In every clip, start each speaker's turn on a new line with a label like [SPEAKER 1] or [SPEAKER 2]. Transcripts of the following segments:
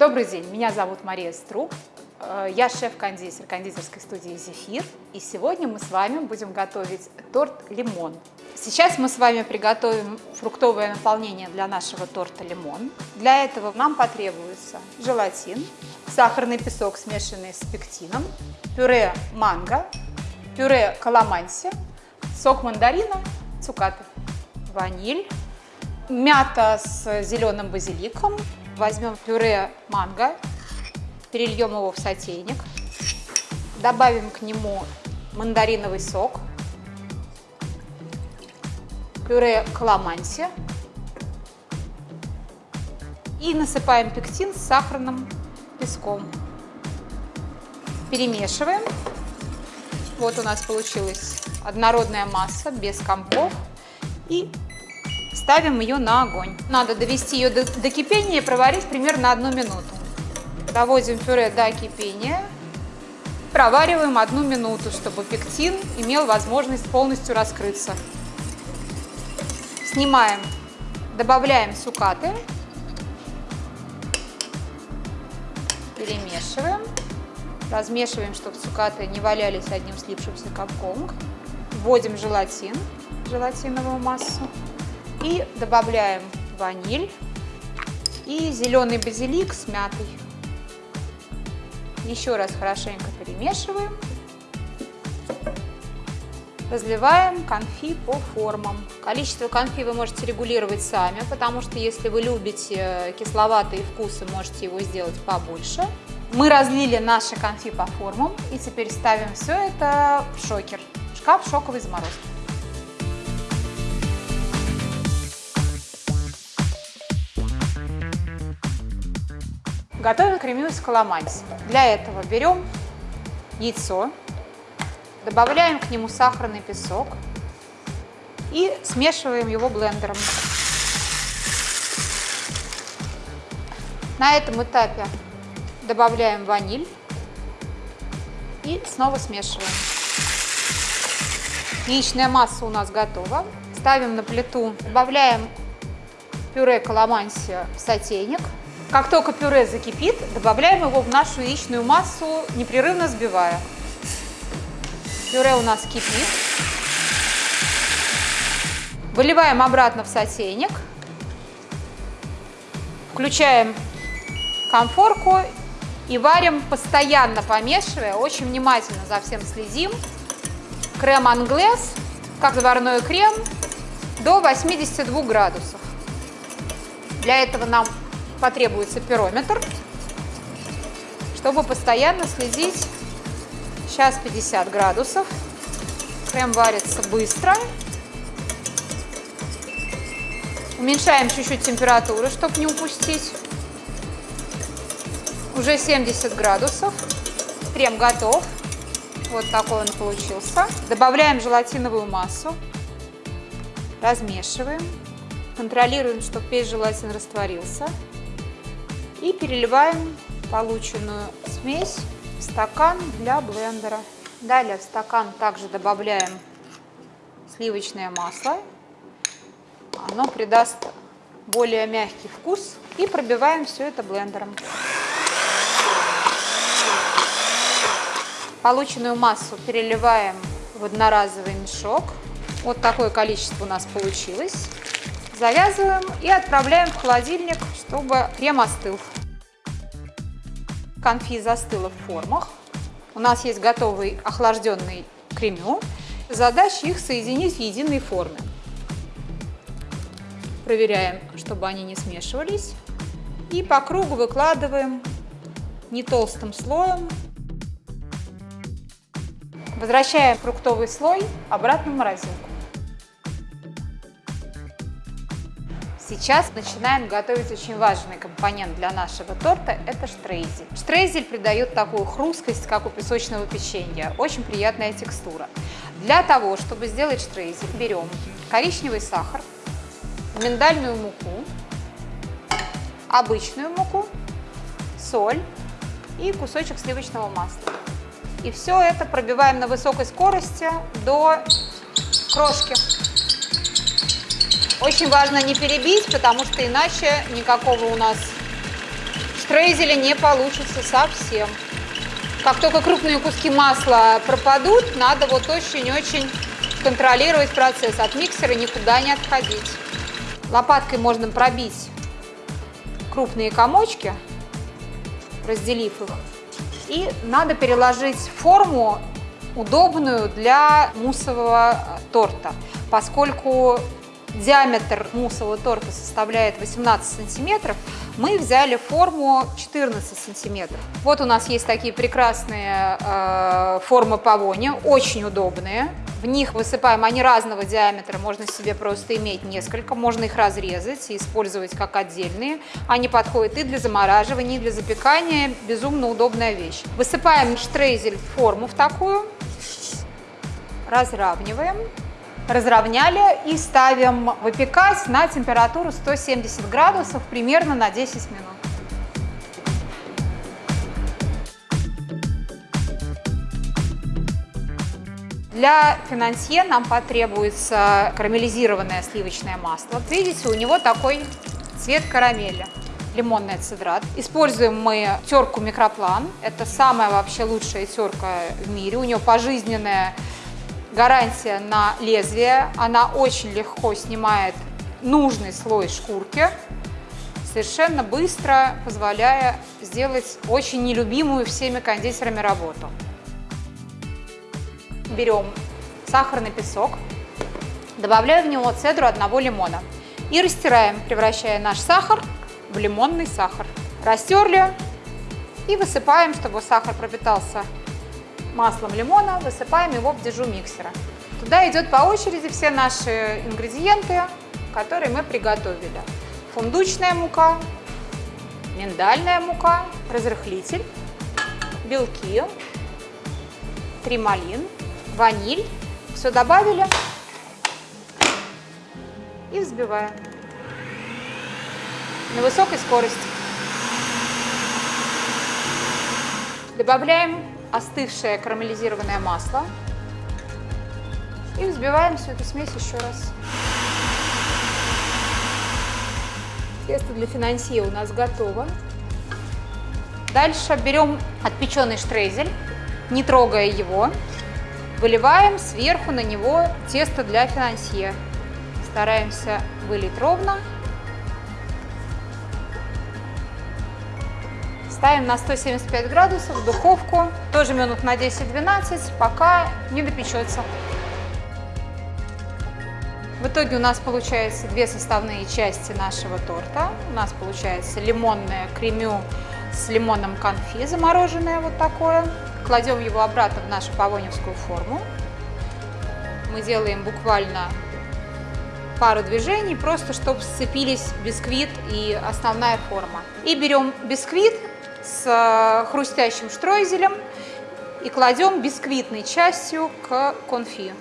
[SPEAKER 1] Добрый день, меня зовут Мария Струк. Э, Я шеф-кондитер кондитерской студии «Зефир». И сегодня мы с вами будем готовить торт «Лимон». Сейчас мы с вами приготовим фруктовое наполнение для нашего торта «Лимон». Для этого нам потребуется желатин, сахарный песок, смешанный с пектином, пюре манго, пюре каламанси, сок мандарина, цукаты, ваниль, мята с зеленым базиликом. Возьмем пюре манго, перельем его в сотейник, добавим к нему мандариновый сок, пюре каламанси и насыпаем пектин с сахарным песком. Перемешиваем. Вот у нас получилась однородная масса без комков. И ставим ее на огонь. Надо довести ее до, до кипения и проварить примерно одну минуту. Доводим пюре до кипения. Провариваем одну минуту, чтобы пектин имел возможность полностью раскрыться. Снимаем, добавляем цукаты. Перемешиваем. Размешиваем, чтобы цукаты не валялись одним слипшимся комком. Вводим желатин, желатиновую массу. И добавляем ваниль и зеленый базилик с мятой. Еще раз хорошенько перемешиваем. Разливаем конфи по формам. Количество конфи вы можете регулировать сами, потому что если вы любите кисловатые вкусы, можете его сделать побольше. Мы разлили наши конфи по формам и теперь ставим все это в шокер, в шкаф шоковой заморозки. Готовим кремю из каламанси. Для этого берем яйцо, добавляем к нему сахарный песок и смешиваем его блендером. На этом этапе добавляем ваниль и снова смешиваем. Яичная масса у нас готова. Ставим на плиту, добавляем пюре каламанси в сотейник. Как только пюре закипит, добавляем его в нашу яичную массу, непрерывно взбивая. Пюре у нас кипит. Выливаем обратно в сотейник. Включаем конфорку и варим, постоянно помешивая, очень внимательно за всем следим. Крем англес, как заварной крем, до 82 градусов. Для этого нам потребуется пирометр, чтобы постоянно следить. Сейчас 50 градусов. Крем варится быстро. Уменьшаем чуть-чуть температуру, чтобы не упустить. Уже 70 градусов. Крем готов. Вот такой он получился. Добавляем желатиновую массу. Размешиваем. Контролируем, чтобы весь желатин растворился. И переливаем полученную смесь в стакан для блендера. Далее в стакан также добавляем сливочное масло. Оно придаст более мягкий вкус. И пробиваем все это блендером. Полученную массу переливаем в одноразовый мешок. Вот такое количество у нас получилось. Завязываем и отправляем в холодильник, чтобы крем остыл. Конфи застыла в формах. У нас есть готовый охлажденный кремю. Задача их соединить в единой форме. Проверяем, чтобы они не смешивались. И по кругу выкладываем не толстым слоем. Возвращаем фруктовый слой обратно в морозилку. Сейчас начинаем готовить очень важный компонент для нашего торта – это штрейзель. Штрейзель придает такую хрусткость, как у песочного печенья. Очень приятная текстура. Для того, чтобы сделать штрейзель, берем коричневый сахар, миндальную муку, обычную муку, соль и кусочек сливочного масла. И все это пробиваем на высокой скорости до крошки. Очень важно не перебить, потому что иначе никакого у нас штрейзеля не получится совсем. Как только крупные куски масла пропадут, надо вот очень-очень контролировать процесс. От миксера никуда не отходить. Лопаткой можно пробить крупные комочки, разделив их. И надо переложить форму удобную для муссового торта, поскольку диаметр муссового торта составляет 18 сантиметров, мы взяли форму 14 сантиметров. Вот у нас есть такие прекрасные э, формы павони, очень удобные. В них высыпаем, они разного диаметра, можно себе просто иметь несколько, можно их разрезать и использовать как отдельные. Они подходят и для замораживания, и для запекания, безумно удобная вещь. Высыпаем штрейзель в форму в такую, разравниваем, разровняли и ставим выпекать на температуру 170 градусов примерно на 10 минут. Для финансье нам потребуется карамелизированное сливочное масло. Видите, у него такой цвет карамели лимонный цидрат. Используем мы терку микроплан. Это самая вообще лучшая терка в мире. У нее пожизненная гарантия на лезвие. Она очень легко снимает нужный слой шкурки, совершенно быстро позволяя сделать очень нелюбимую всеми кондитерами работу берем сахарный песок, добавляем в него цедру одного лимона и растираем, превращая наш сахар в лимонный сахар. Растерли и высыпаем, чтобы сахар пропитался маслом лимона, высыпаем его в дежу миксера. Туда идет по очереди все наши ингредиенты, которые мы приготовили. Фундучная мука, миндальная мука, разрыхлитель, белки, трималин, ваниль. Все добавили и взбиваем на высокой скорости. Добавляем остывшее карамелизированное масло и взбиваем всю эту смесь еще раз. Тесто для финансье у нас готово. Дальше берем отпеченный штрейзель, не трогая его, Выливаем сверху на него тесто для финансье. Стараемся вылить ровно. Ставим на 175 градусов в духовку, тоже минут на 10-12, пока не допечется. В итоге у нас получается две составные части нашего торта. У нас получается лимонное кремю с лимонным конфи, замороженное вот такое. Кладем его обратно в нашу павоневскую форму. Мы делаем буквально пару движений, просто чтобы сцепились бисквит и основная форма. И берем бисквит с э, хрустящим штройзелем и кладем бисквитной частью к конфи.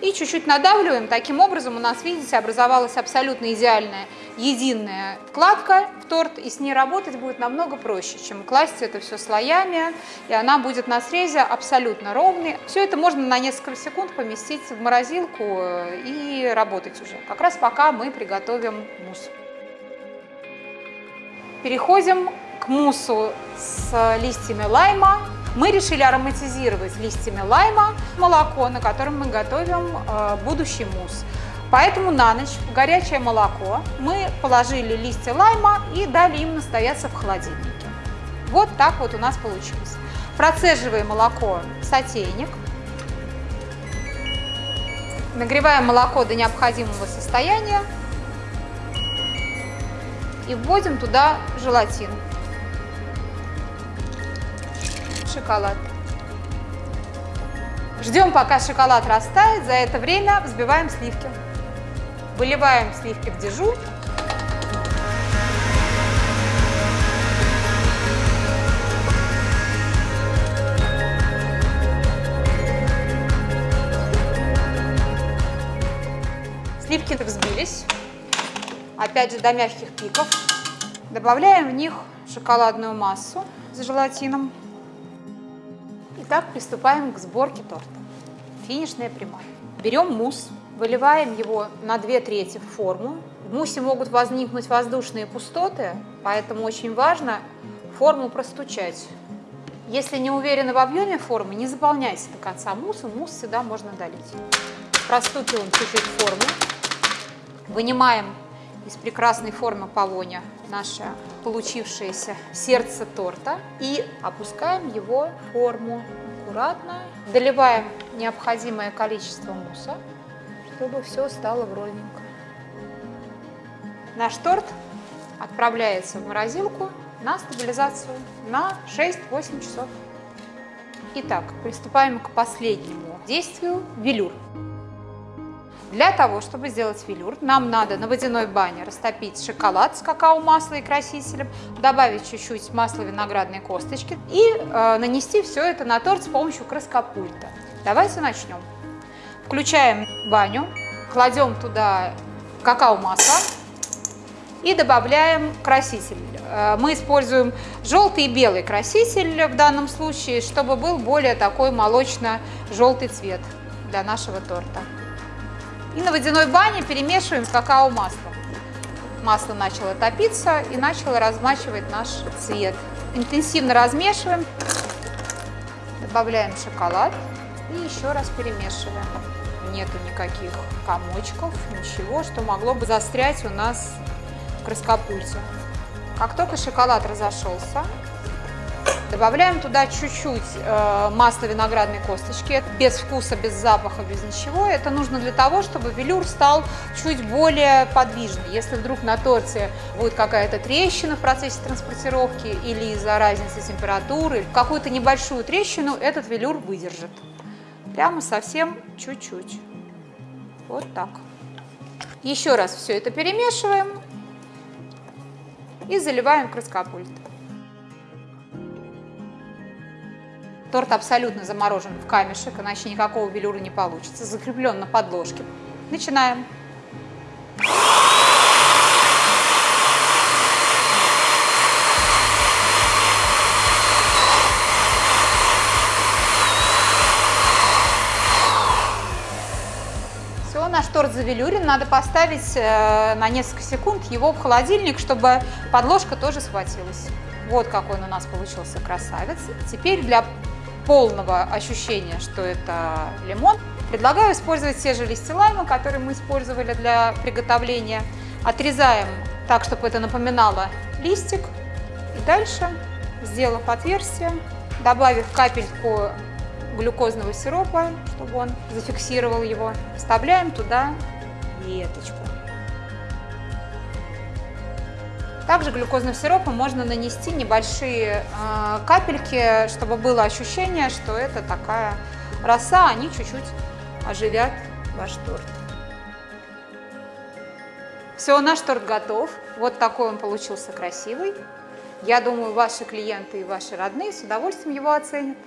[SPEAKER 1] И чуть-чуть надавливаем. Таким образом у нас, видите, образовалась абсолютно идеальная единая вкладка в торт, и с ней работать будет намного проще, чем класть это все слоями, и она будет на срезе абсолютно ровной. Все это можно на несколько секунд поместить в морозилку э, и работать уже, как раз пока мы приготовим мусс. Переходим к муссу с листьями лайма. Мы решили ароматизировать листьями лайма молоко, на котором мы готовим э, будущий мусс. Поэтому на ночь в горячее молоко мы положили листья лайма и дали им настояться в холодильнике. Вот так вот у нас получилось. Процеживаем молоко в сотейник. Нагреваем молоко до необходимого состояния и вводим туда желатин, шоколад. Ждем, пока шоколад растает, за это время взбиваем сливки. Выливаем сливки в дежу. Сливки взбились, опять же до мягких пиков. Добавляем в них шоколадную массу с желатином. Итак, приступаем к сборке торта. Финишная прямая. Берем мусс Выливаем его на 2 трети в форму, В муссе могут возникнуть воздушные пустоты, поэтому очень важно форму простучать. Если не уверены в объеме формы, не заполняйте до конца муссом, мусс всегда можно долить. Простукиваем чуть-чуть форму, вынимаем из прекрасной формы полоня наше получившееся сердце торта и опускаем его в форму аккуратно. Доливаем необходимое количество мусса, чтобы все стало вровненько. Наш торт отправляется в морозилку на стабилизацию на 6-8 часов. Итак, приступаем к последнему действию – велюр. Для того, чтобы сделать велюр, нам надо на водяной бане растопить шоколад с какао-маслом и красителем, добавить чуть-чуть масла виноградной косточки и э, нанести все это на торт с помощью краскопульта. Давайте начнем. Включаем баню, кладем туда какао-масло и добавляем краситель. Э, мы используем желтый и белый краситель в данном случае, чтобы был более такой молочно-желтый цвет для нашего торта. И на водяной бане перемешиваем какао-масло. Масло начало топиться и начало размачивать наш цвет. Интенсивно размешиваем, добавляем шоколад и еще раз перемешиваем. Нету никаких комочков, ничего, что могло бы застрять у нас в краскопульте. Как только шоколад разошелся, Добавляем туда чуть-чуть э, масла виноградной косточки, без вкуса, без запаха, без ничего. Это нужно для того, чтобы велюр стал чуть более подвижный. Если вдруг на торте будет какая-то трещина в процессе транспортировки или из-за разницы температуры, какую-то небольшую трещину этот велюр выдержит. Прямо совсем чуть-чуть. Вот так. Еще раз все это перемешиваем и заливаем краскопульт. Торт абсолютно заморожен в камешек, иначе никакого велюра не получится. Закреплен на подложке. Начинаем. Все, наш торт завелюрен. Надо поставить э, на несколько секунд его в холодильник, чтобы подложка тоже схватилась. Вот какой он у нас получился красавец. Теперь для полного ощущения, что это лимон, предлагаю использовать те же листья лайма, которые мы использовали для приготовления. Отрезаем так, чтобы это напоминало листик. И дальше, сделав отверстие, добавив капельку глюкозного сиропа, чтобы он зафиксировал его, вставляем туда веточку. Также глюкозным сиропом можно нанести небольшие э, капельки, чтобы было ощущение, что это такая роса, они чуть-чуть оживят ваш торт. Все, наш торт готов. Вот такой он получился красивый. Я думаю, ваши клиенты и ваши родные с удовольствием его оценят.